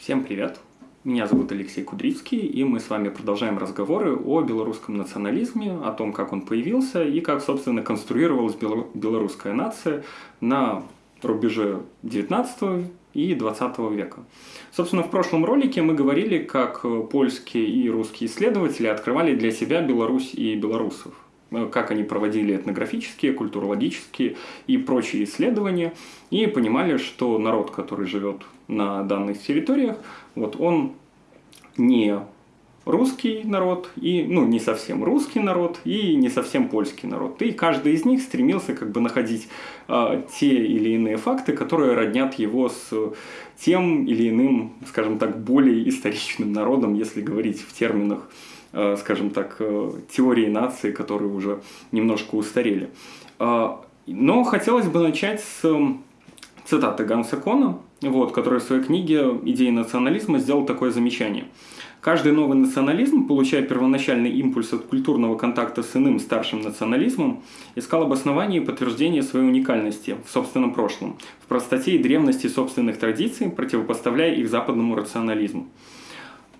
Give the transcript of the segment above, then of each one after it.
Всем привет! Меня зовут Алексей Кудрицкий, и мы с вами продолжаем разговоры о белорусском национализме, о том, как он появился и как, собственно, конструировалась белорусская нация на рубеже 19 и 20 века. Собственно, в прошлом ролике мы говорили, как польские и русские исследователи открывали для себя Беларусь и белорусов как они проводили этнографические, культурологические и прочие исследования, и понимали, что народ, который живет на данных территориях, вот он не русский народ, и, ну, не совсем русский народ, и не совсем польский народ. И каждый из них стремился как бы находить а, те или иные факты, которые роднят его с тем или иным, скажем так, более историчным народом, если говорить в терминах Э, скажем так, э, теории нации, которые уже немножко устарели. Э, но хотелось бы начать с цитаты Ганса Кона, вот, который в своей книге «Идеи национализма» сделал такое замечание. Каждый новый национализм, получая первоначальный импульс от культурного контакта с иным старшим национализмом, искал обоснование и подтверждение своей уникальности в собственном прошлом, в простоте и древности собственных традиций, противопоставляя их западному рационализму.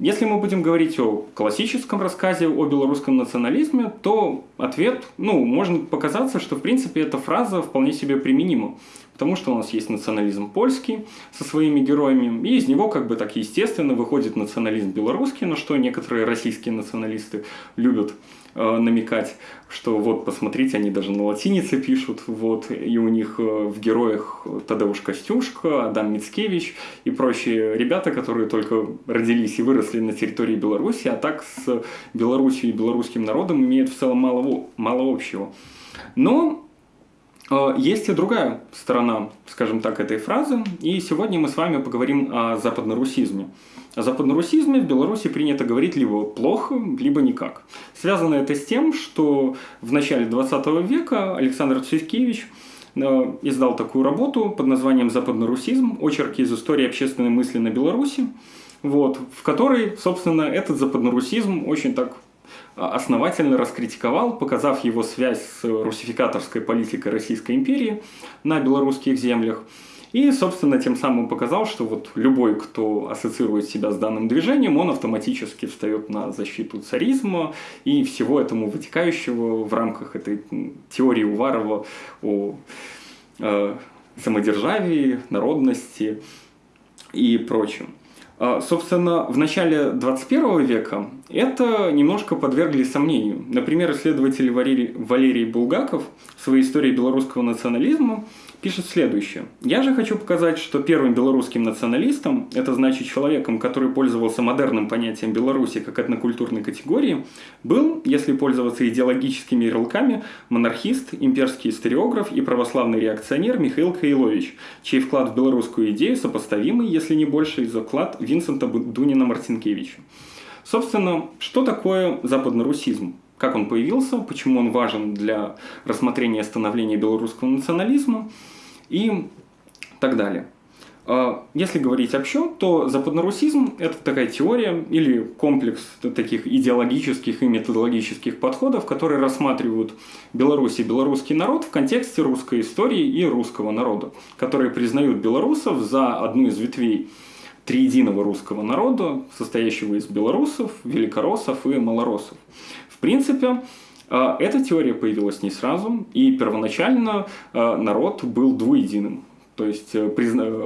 Если мы будем говорить о классическом рассказе о белорусском национализме, то ответ, ну, может показаться, что в принципе эта фраза вполне себе применима. Потому что у нас есть национализм польский со своими героями, и из него как бы так естественно выходит национализм белорусский, на что некоторые российские националисты любят Э, намекать, что вот посмотрите, они даже на латинице пишут, вот, и у них э, в героях Тадeusz Костюшко, Адам Мицкевич и прочие ребята, которые только родились и выросли на территории Беларуси, а так с Беларусью и белорусским народом имеют в целом мало, мало общего. Но есть и другая сторона, скажем так, этой фразы, и сегодня мы с вами поговорим о западнорусизме. О западнорусизме в Беларуси принято говорить либо плохо, либо никак. Связано это с тем, что в начале 20 века Александр Цвиткевич э, издал такую работу под названием «Западнорусизм. Очерки из истории общественной мысли на Беларуси», вот, в которой, собственно, этот западнорусизм очень так а, основательно раскритиковал, показав его связь с русификаторской политикой Российской империи на белорусских землях – и, собственно, тем самым показал, что вот любой, кто ассоциирует себя с данным движением, он автоматически встает на защиту царизма и всего этому вытекающего в рамках этой теории Уварова о э, самодержавии, народности и прочем. А, собственно, в начале 21 века это немножко подвергли сомнению. Например, исследователь Валерий, Валерий Булгаков в своей истории белорусского национализма пишет следующее. «Я же хочу показать, что первым белорусским националистом, это значит человеком, который пользовался модерным понятием Беларуси как этнокультурной категории, был, если пользоваться идеологическими ярлыками, монархист, имперский историограф и православный реакционер Михаил Каилович, чей вклад в белорусскую идею сопоставимый, если не больше, за вклад Винсента Дунина-Марцинкевича». Собственно, что такое западнорусизм? как он появился, почему он важен для рассмотрения становления белорусского национализма и так далее. А, если говорить общо, то западнорусизм – это такая теория или комплекс таких идеологических и методологических подходов, которые рассматривают Беларусь и белорусский народ в контексте русской истории и русского народа, которые признают белорусов за одну из ветвей триединого русского народа, состоящего из белорусов, великороссов и малоросов. В принципе, э, эта теория появилась не сразу, и первоначально э, народ был двуединым. То есть э,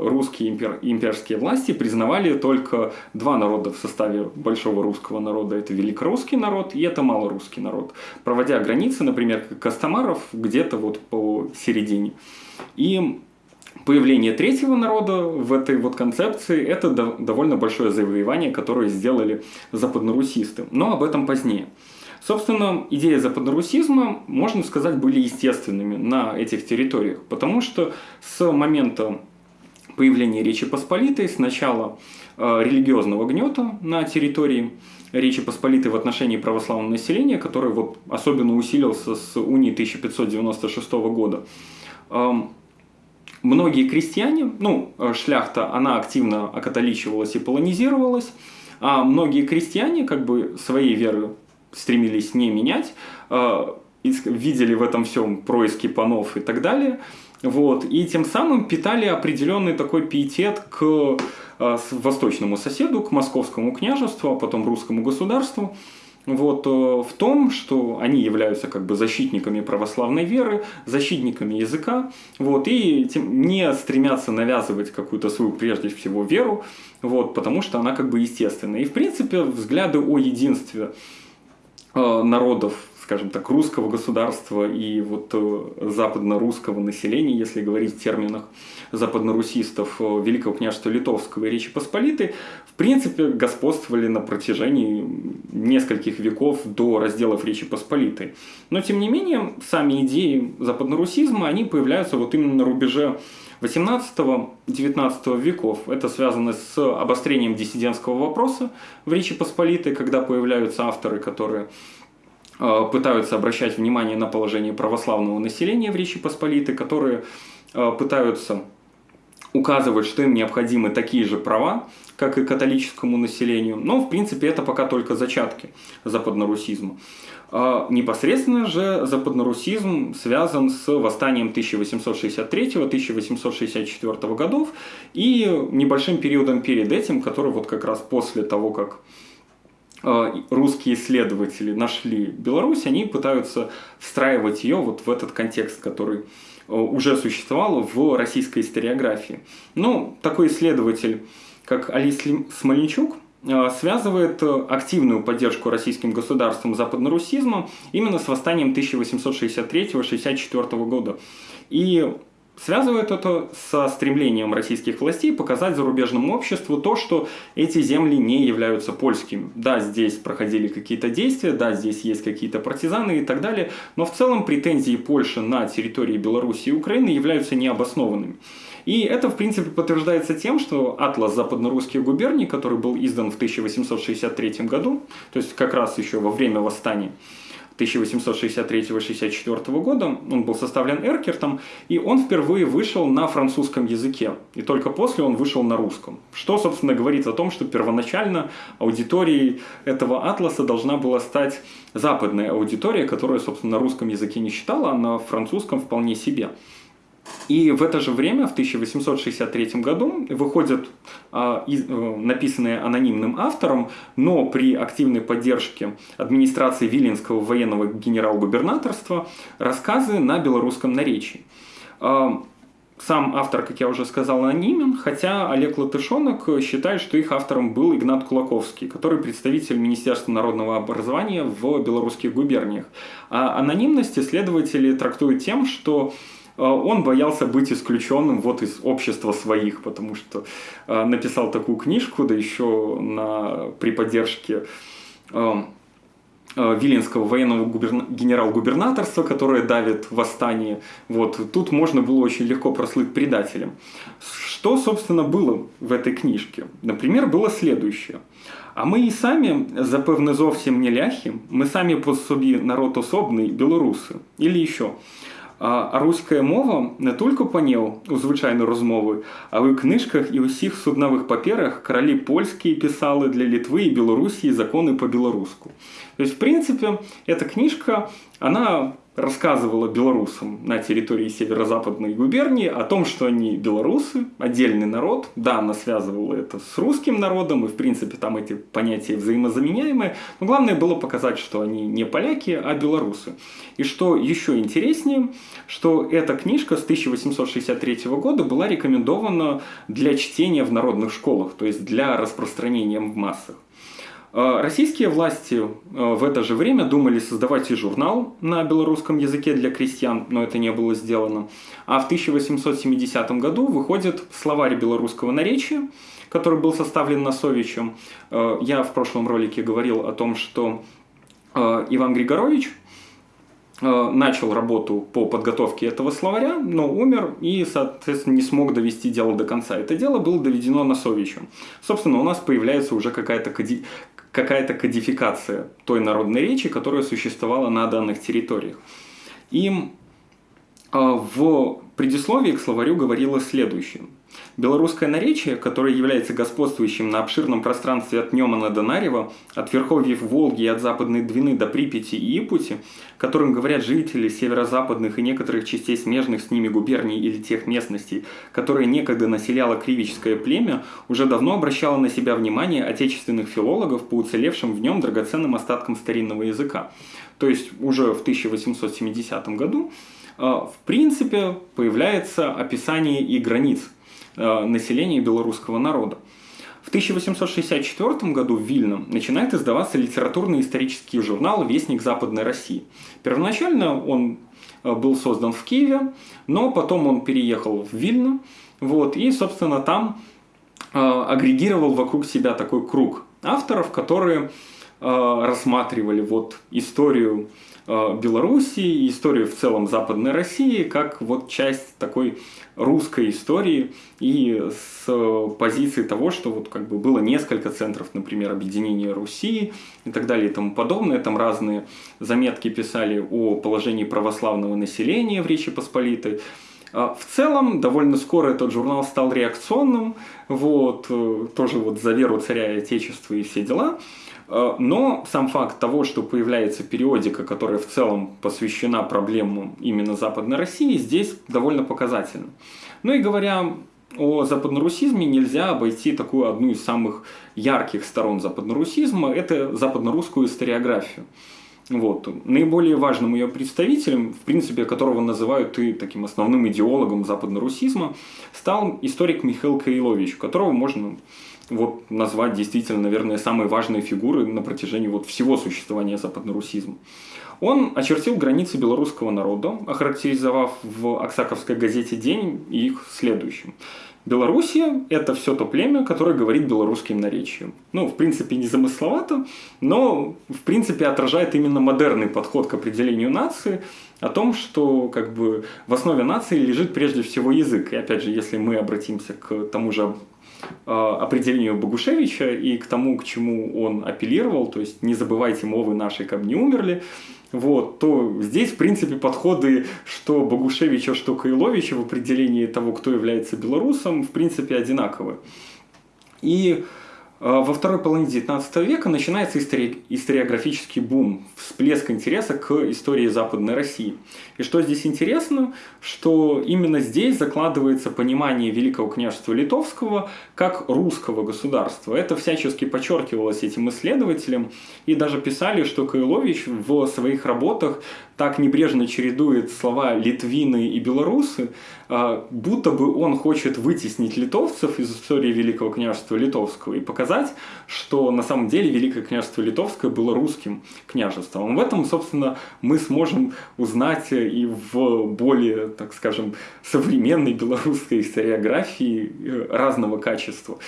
русские импер... имперские власти признавали только два народа в составе большого русского народа. Это великорусский народ и это малорусский народ. Проводя границы, например, Костомаров где-то вот по середине. И появление третьего народа в этой вот концепции – это довольно большое завоевание, которое сделали западнорусисты. Но об этом позднее. Собственно, идеи западнорусизма, можно сказать, были естественными на этих территориях, потому что с момента появления Речи Посполитой, с начала э, религиозного гнета на территории Речи Посполитой в отношении православного населения, который вот особенно усилился с унии 1596 года, эм, многие крестьяне, ну, э, шляхта, она активно окатоличивалась и полонизировалась, а многие крестьяне как бы своей веры стремились не менять, э, видели в этом всем происки панов и так далее, Вот, и тем самым питали определенный такой пиетет к э, восточному соседу, к московскому княжеству, а потом русскому государству вот, э, в том, что они являются как бы защитниками православной веры, защитниками языка, вот, и тем, не стремятся навязывать какую-то свою прежде всего веру, вот, потому что она как бы естественная. И в принципе взгляды о единстве э, народов скажем так, русского государства и вот э, западно-русского населения, если говорить в терминах западно-русистов э, Великого княжества Литовского и Речи Посполитой, в принципе, господствовали на протяжении нескольких веков до разделов Речи Посполитой. Но, тем не менее, сами идеи западно-русизма, они появляются вот именно на рубеже 18-19 веков. Это связано с обострением диссидентского вопроса в Речи Посполитой, когда появляются авторы, которые пытаются обращать внимание на положение православного населения в Речи Посполитой, которые э, пытаются указывать, что им необходимы такие же права, как и католическому населению. Но, в принципе, это пока только зачатки западнорусизма. А непосредственно же западнорусизм связан с восстанием 1863-1864 годов и небольшим периодом перед этим, который вот как раз после того, как Э, русские исследователи нашли Беларусь, они пытаются встраивать ее вот в этот контекст, который э, уже существовал в российской историографии. Ну, такой исследователь, как Алис Смольничук, э, связывает активную поддержку российским государством западнорусизма именно с восстанием 1863-64 года. И Связывает это со стремлением российских властей показать зарубежному обществу то, что эти земли не являются польскими. Да, здесь проходили какие-то действия, да, здесь есть какие-то партизаны и так далее, но в целом претензии Польши на территории Беларуси и Украины являются необоснованными. И это, в принципе, подтверждается тем, что атлас западно-русских губерний, который был издан в 1863 году, то есть как раз еще во время восстания, 1863-64 года. Он был составлен Эркертом, и он впервые вышел на французском языке. И только после он вышел на русском. Что, собственно, говорит о том, что первоначально аудиторией этого атласа должна была стать западная аудитория, которая, собственно, на русском языке не читала, а на французском вполне себе. И в это же время, в 1863 году, выходят а, из, а, написанные анонимным автором, но при активной поддержке администрации Виленского военного генерал-губернаторства рассказы на белорусском наречии. А, сам автор, как я уже сказал, анонимен, хотя Олег Латышонок считает, что их автором был Игнат Кулаковский, который представитель Министерства народного образования в белорусских губерниях. А анонимность исследователи трактуют тем, что он боялся быть исключенным вот из общества своих, потому что а, написал такую книжку, да еще на, при поддержке а, Виленского военного губерна... генерал-губернаторства, которое давит восстание. Вот. Тут можно было очень легко прослыть предателем. Что, собственно, было в этой книжке? Например, было следующее. А ми і самі, запевне, зовсім не ляхи, ми самі по собі народ особний, білоруси. Или еще. А руська мова не тільки панів у звичайної розмови, але в книжках і усіх суднових паперах королі польські писали для Литвы и Белоруссии законы по-белорусски. То есть, в принципе, эта книжка, она рассказывала белорусам на территории северо-западной губернии о том, что они белорусы, отдельный народ. Да, она связывала это с русским народом, и в принципе там эти понятия взаимозаменяемые. Но главное было показать, что они не поляки, а белорусы. И что еще интереснее, что эта книжка с 1863 года была рекомендована для чтения в народных школах, то есть для распространения в массах. А, российские власти а, в это же время думали создавать и журнал на белорусском языке для крестьян, но это не было сделано. А в 1870 году выходит словарь белорусского наречия, который был составлен Носовичем. А, я в прошлом ролике говорил о том, что Иван Григорович начал работу по подготовке этого словаря, но умер и, соответственно, не смог довести дело до конца. Это дело было доведено Носовичем. Собственно, у нас появляется уже какая-то какая-то кодификация той народной речи, которая существовала на данных территориях. И в предисловии к словарю говорилось следующее. Белорусское наречие, которое является господствующим на обширном пространстве от Немана до Нарева, от верховьев Волги и от Западной Двины до Припяти и Ипути, которым говорят жители северо-западных и некоторых частей смежных с ними губерний или тех местностей, которые некогда населяло кривическое племя, уже давно обращало на себя внимание отечественных филологов по уцелевшим в нем драгоценным остаткам старинного языка. То есть уже в 1870 году в принципе появляется описание и границ Э, населения белорусского народа. В 1864 году в Вильно начинает издаваться литературный исторический журнал «Вестник Западной России». Первоначально он э, был создан в Киеве, но потом он переехал в Вильно, вот, и, собственно, там э, агрегировал вокруг себя такой круг авторов, которые э, рассматривали вот историю Белоруссии, историю в целом Западной России, как вот часть такой русской истории и с позиции того, что вот как бы было несколько центров, например, объединения Руси и так далее и тому подобное. Там разные заметки писали о положении православного населения в Речи Посполитой. А в целом, довольно скоро этот журнал стал реакционным, вот, э, тоже вот за веру царя и отечества и все дела. Э, но сам факт того, что появляется периодика, которая в целом посвящена проблемам именно Западной России, здесь довольно показательно. Ну и говоря о западнорусизме, нельзя обойти такую одну из самых ярких сторон западнорусизма – это западнорусскую историографию. Вот. Наиболее важным ее представителем, в принципе, которого называют и таким основным идеологом западнорусизма, стал историк Михаил Каилович, которого можно вот назвать действительно, наверное, самые важные фигуры на протяжении вот всего существования западнорусизма. Он очертил границы белорусского народа, охарактеризовав в Оксаковской газете «День» их следующим. Белоруссия – это все то племя, которое говорит белорусским наречием. Ну, в принципе, не замысловато, но, в принципе, отражает именно модерный подход к определению нации, о том, что как бы в основе нации лежит прежде всего язык. И опять же, если мы обратимся к тому же определению Богушевича и к тому, к чему он апеллировал, то есть не забывайте мовы наши, как не умерли, вот, то здесь, в принципе, подходы что Богушевича, что Кайловича в определении того, кто является белорусом, в принципе, одинаковы. И во второй половине XIX века начинается истори историографический бум, всплеск интереса к истории Западной России. И что здесь интересно, что именно здесь закладывается понимание Великого княжества Литовского как русского государства. Это всячески подчеркивалось этим исследователям, и даже писали, что Кайлович в своих работах так небрежно чередует слова «литвины» и «белорусы», а, будто бы он хочет вытеснить литовцев из истории Великого княжества Литовского и показать, что на самом деле Великое княжество Литовское было русским княжеством. В этом, собственно, мы сможем узнать и в более, так скажем, современной белорусской историографии э, разного качества,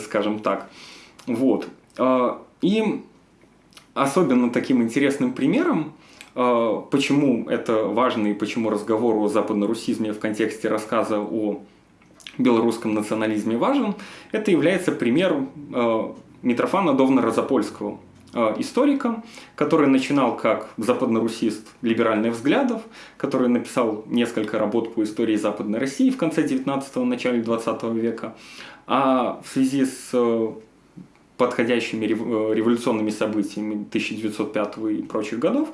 скажем так. Вот. А, и особенно таким интересным примером почему это важно и почему разговор о западнорусизме в контексте рассказа о белорусском национализме важен, это является пример а, Митрофана Довна-Розапольского, а, историка, который начинал как западнорусист либеральных взглядов, который написал несколько работ по истории Западной России в конце 19-го, начале 20 века, а в связи с подходящими революционными событиями 1905 и прочих годов,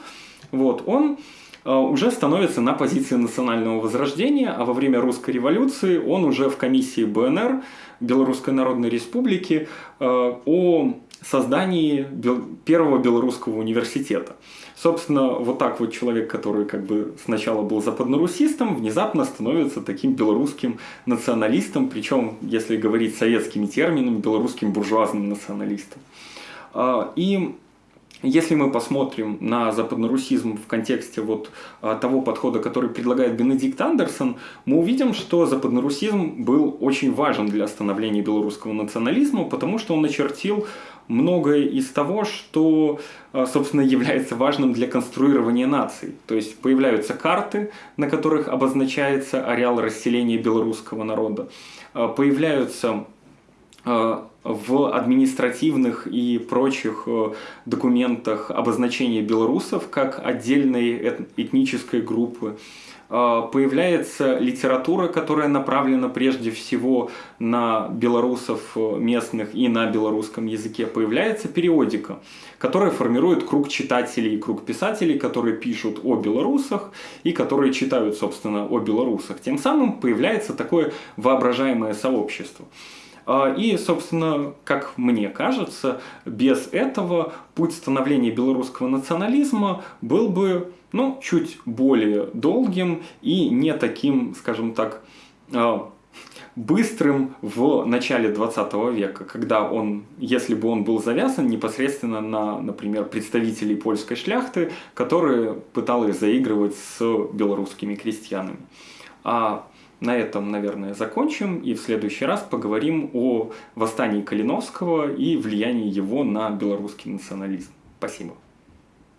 вот, он э, уже становится на позиции национального возрождения, а во время русской революции он уже в комиссии БНР, Белорусской Народной Республики, э, о создании первого белорусского университета. Собственно, вот так вот человек, который как бы сначала был западнорусистом, внезапно становится таким белорусским националистом, причем, если говорить советскими терминами, белорусским буржуазным националистом. А, и если мы посмотрим на западнорусизм в контексте вот а, того подхода, который предлагает Бенедикт Андерсон, мы увидим, что западнорусизм был очень важен для становления белорусского национализма, потому что он начертил многое из того, что, а, собственно, является важным для конструирования наций. То есть появляются карты, на которых обозначается ареал расселения белорусского народа, а, появляются в административных и прочих документах обозначение белорусов как отдельной этнической группы. А, появляется литература, которая направлена прежде всего на белорусов э, местных и на белорусском языке. Появляется периодика, которая формирует круг читателей и круг писателей, которые пишут о белорусах и которые читают, собственно, о белорусах. Тем самым появляется такое воображаемое сообщество. А, и, собственно, как мне кажется, без этого путь становления белорусского национализма был бы ну, чуть более долгим и не таким, скажем так, а, быстрым в начале 20 века, когда он, если бы он был завязан непосредственно на, например, представителей польской шляхты, которые пытались заигрывать с белорусскими крестьянами. А на этом, наверное, закончим и в следующий раз поговорим о восстании Калиновского и влиянии его на белорусский национализм. Спасибо.